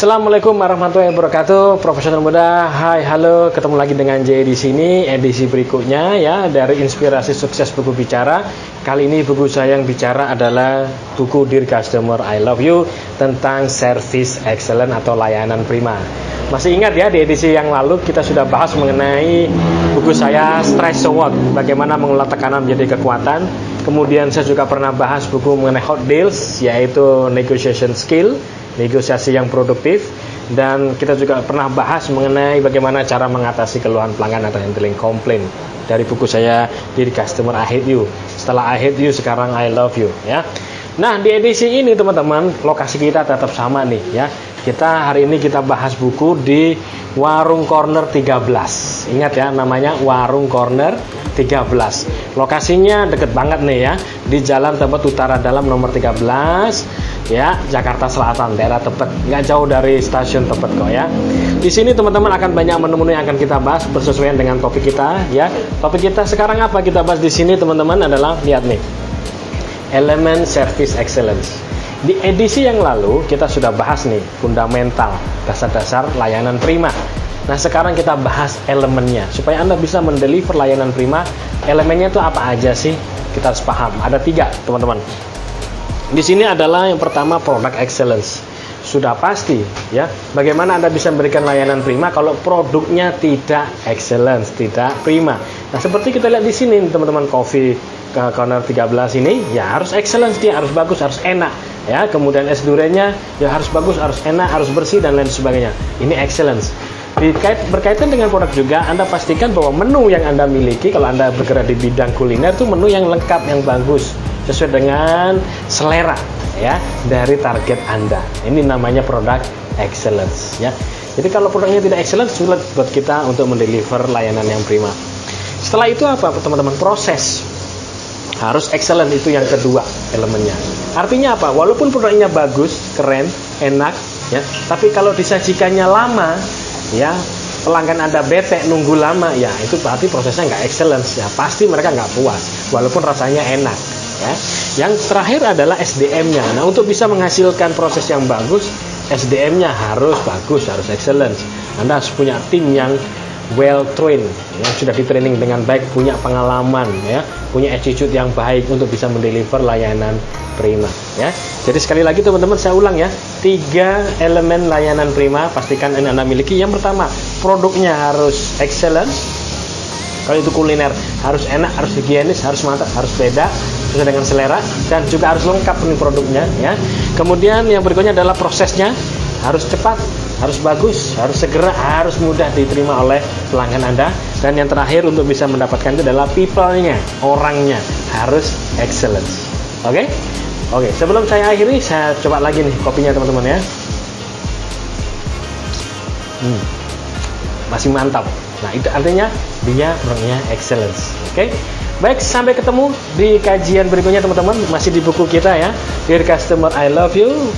Assalamualaikum warahmatullahi wabarakatuh, profesional muda. Hai, halo, ketemu lagi dengan J di sini edisi berikutnya ya dari Inspirasi Sukses Buku Bicara. Kali ini buku saya yang bicara adalah buku Dear Customer I Love You tentang service excellent atau layanan prima. Masih ingat ya di edisi yang lalu kita sudah bahas mengenai buku saya Stress So bagaimana mengolah tekanan menjadi kekuatan. Kemudian saya juga pernah bahas buku mengenai hot deals yaitu negotiation skill negosiasi yang produktif. Dan kita juga pernah bahas mengenai bagaimana cara mengatasi keluhan pelanggan atau handling komplain. Dari buku saya diri customer I hate you. Setelah I hate you sekarang I love you ya. Nah di edisi ini teman-teman lokasi kita tetap sama nih ya. Kita hari ini kita bahas buku di Warung Corner 13 ingat ya namanya Warung Corner 13 lokasinya deket banget nih ya. Di Jalan Tebet Utara Dalam nomor 13 ya Jakarta Selatan daerah Tebet. Nggak jauh dari stasiun Tebet kok ya. Di sini teman-teman akan banyak menu-menu yang akan kita bahas bersesuaian dengan topik kita ya. Topik kita sekarang apa kita bahas di sini teman-teman adalah lihat nih elemen service excellence. Di edisi yang lalu kita sudah bahas nih fundamental dasar-dasar layanan prima. Nah sekarang kita bahas elemennya supaya anda bisa mendeliver layanan prima. Elemennya itu apa aja sih? Kita harus paham. Ada tiga teman-teman di sini adalah yang pertama product excellence. Sudah pasti ya, bagaimana Anda bisa memberikan layanan prima kalau produknya tidak excellence, tidak prima. Nah, seperti kita lihat di sini teman-teman coffee ke corner 13 ini ya harus excellence dia harus bagus, harus enak ya. Kemudian es duriannya ya harus bagus, harus enak, harus bersih dan lain sebagainya. Ini excellence berkaitan dengan produk juga Anda pastikan bahwa menu yang Anda miliki kalau Anda bergerak di bidang kuliner itu menu yang lengkap yang bagus sesuai dengan selera ya dari target Anda. Ini namanya produk excellence ya. Jadi kalau produknya tidak excellent sulit buat kita untuk mendeliver layanan yang prima. Setelah itu apa teman-teman? Proses harus excellent itu yang kedua elemennya. Artinya apa? Walaupun produknya bagus, keren, enak ya, tapi kalau disajikannya lama ya pelanggan Anda bete nunggu lama ya itu berarti prosesnya nggak excellence ya pasti mereka nggak puas walaupun rasanya enak ya. Yang terakhir adalah SDM-nya. Nah, untuk bisa menghasilkan proses yang bagus, SDM-nya harus bagus, harus excellent. Anda harus punya tim yang well trained, yang sudah di training dengan baik, punya pengalaman, ya, punya attitude yang baik untuk bisa mendeliver layanan prima, ya. Jadi sekali lagi teman-teman saya ulang ya, tiga elemen layanan prima pastikan ini anda miliki. Yang pertama, produknya harus excellent, kalau itu kuliner harus enak, harus higienis, harus mantap, harus beda sesuai dengan selera dan juga harus lengkap nih produknya ya. Kemudian yang berikutnya adalah prosesnya harus cepat, harus bagus, harus segera, harus mudah diterima oleh pelanggan Anda dan yang terakhir untuk bisa mendapatkan itu adalah people-nya, orangnya harus excellent. Oke? Okay? Oke, okay, sebelum saya akhiri saya coba lagi nih kopinya teman-teman ya. Hmm. Masih mantap. Nah, itu artinya dia orangnya excellence. Oke? Okay? Baik, sampai ketemu di kajian berikutnya teman-teman. Masih di buku kita ya. Dear Customer, I Love You.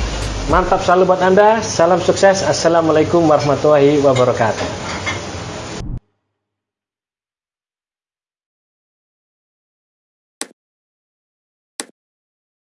Mantap selalu buat Anda. Salam sukses. Assalamualaikum warahmatullahi wabarakatuh.